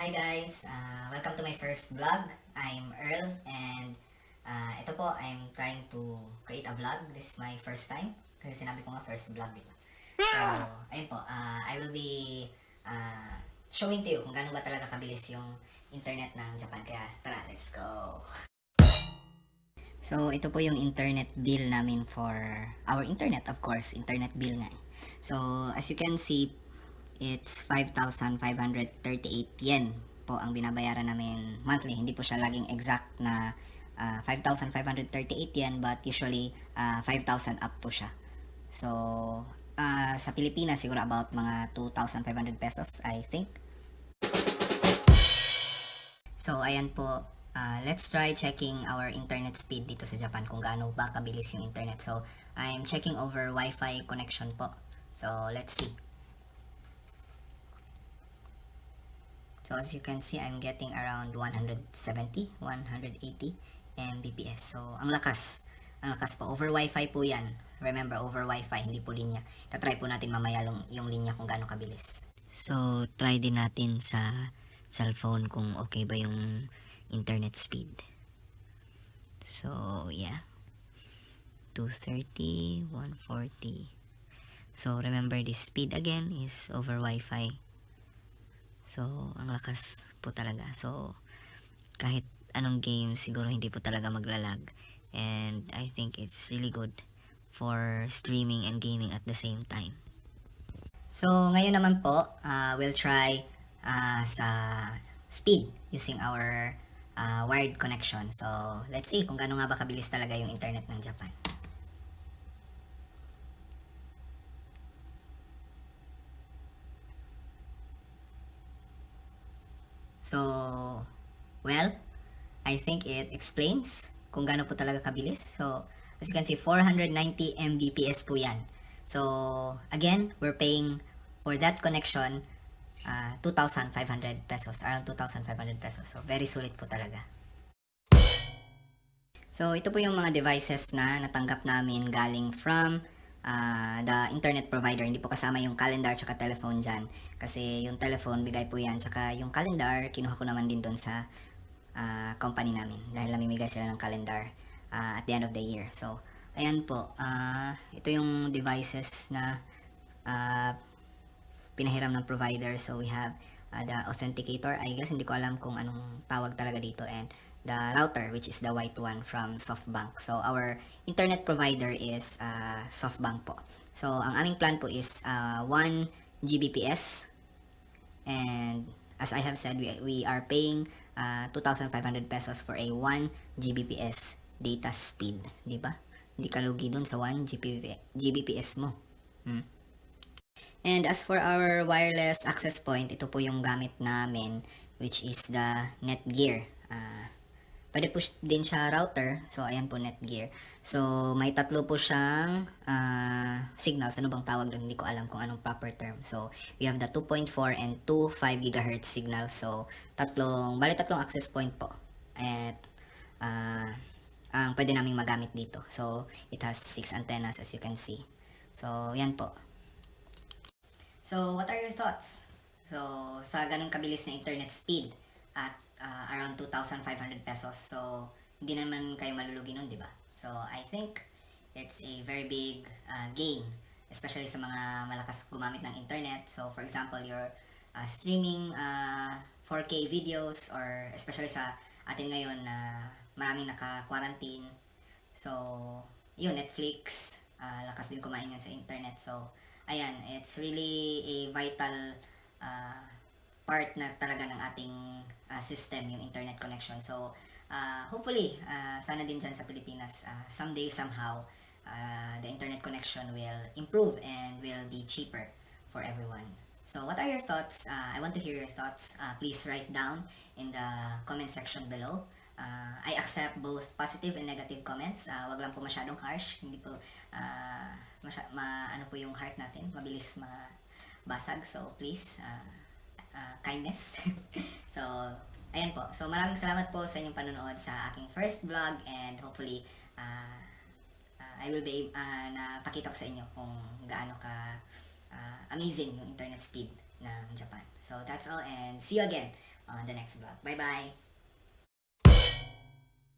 Hi guys, uh, welcome to my first vlog. I'm Earl and uh, ito po, I'm trying to create a vlog. This is my first time kasi sinabi ko nga first vlog, di ba? So, ayun po, uh, I will be uh, showing to you kung gaano ba talaga kabilis yung internet ng Japan. Kaya tara, let's go! So, ito po yung internet bill namin for our internet, of course. Internet bill nga. eh. So, as you can see, it's 5,538 yen po ang binabayaran namin monthly. Hindi po siya laging exact na ah, 5,538 yen but usually ah, 5,000 up po siya. So, ah, sa Pilipinas siguro about mga 2,500 pesos I think. So, ayan po. Ah, let's try checking our internet speed dito sa Japan kung gaano ba kabilis yung internet. So, I'm checking over Wi-Fi connection po. So, let's see. So as you can see, I'm getting around 170, 180 Mbps. So ang lakas. Ang lakas po. Over Wi-Fi po yan. Remember, over Wi-Fi, hindi po linya. Tatry po natin mamaya yung, yung linya kung gaano kabilis. So, try din natin sa cellphone kung okay ba yung internet speed. So, yeah. 230, 140. So, remember this speed again is over Wi-Fi. So, ang lakas po talaga. So, kahit anong game, siguro hindi po talaga maglalag. And I think it's really good for streaming and gaming at the same time. So, ngayon naman po, uh, we'll try uh, sa speed using our uh, wired connection. So, let's see kung gaano nga ba kabilis talaga yung internet ng Japan. So, well, I think it explains kung gaano po talaga kabilis. So, as you can see, 490 Mbps po yan. So, again, we're paying for that connection uh, 2,500 pesos, around 2,500 pesos. So, very sulit po talaga. So, ito po yung mga devices na natanggap namin galing from ah, the internet provider. Hindi po kasama yung calendar tsaka telephone dyan. Kasi yung telephone, bigay po yan. Tsaka yung calendar, kinuha ko naman din doon sa ah, company namin. Dahil namimigay sila ng calendar ah, at the end of the year. So, ayan po. ah, ito yung devices na ah, pinahiram ng provider. So, we have uh, the authenticator. I guess hindi ko alam kung anong tawag talaga dito. And the router, which is the white one from SoftBank. So, our internet provider is uh, SoftBank po. So, ang aming plan po is uh, 1 Gbps. And as I have said, we, we are paying uh, 2,500 pesos for a 1 Gbps data speed. Di ba? Hindi ka lugi dun sa 1 GBP, Gbps mo. Hmm. And as for our wireless access point, ito po yung gamit namin which is the Netgear. Pwede po din siya router. So, ayan po Netgear. So, may tatlo po siyang ah, signals. Ano bang tawag doon? Hindi ko alam kung anong proper term. So, we have the 2.4 and 2 5 GHz signals. So, tatlong, bali tatlong access point po. At, ah, ang pwede naming magamit dito. So, it has 6 antennas as you can see. So, yan po. So, what are your thoughts? So, sa ganun kabilis na internet speed at uh, around 2,500 pesos. So, hindi naman kayo malulugi nun, di ba? So, I think it's a very big uh, gain, especially sa mga malakas gumamit ng internet. So, for example, you're uh, streaming uh, 4K videos or especially sa atin ngayon na maraming naka-quarantine. So, yun, Netflix, uh, lakas din kumain yan sa internet. So, ayan, it's really a vital uh, part na talaga ng ating uh, system, yung internet connection. So, uh, hopefully, uh, sana din dyan sa Pilipinas, uh, someday, somehow, uh, the internet connection will improve and will be cheaper for everyone. So, what are your thoughts? Uh, I want to hear your thoughts. Uh, please write down in the comment section below. Uh, I accept both positive and negative comments. Uh, wag lang po masyadong harsh. Hindi po, uh, masya- ma, ano po yung heart natin. Mabilis mabasag. So, please, uh, uh, kindness. so, ayan po. So, maraming salamat po sa inyong panonood sa aking first vlog and hopefully, uh, uh, I will be, uh, na pakita ko sa inyo kung gaano ka uh, amazing yung internet speed ng Japan. So, that's all and see you again on the next vlog. Bye-bye!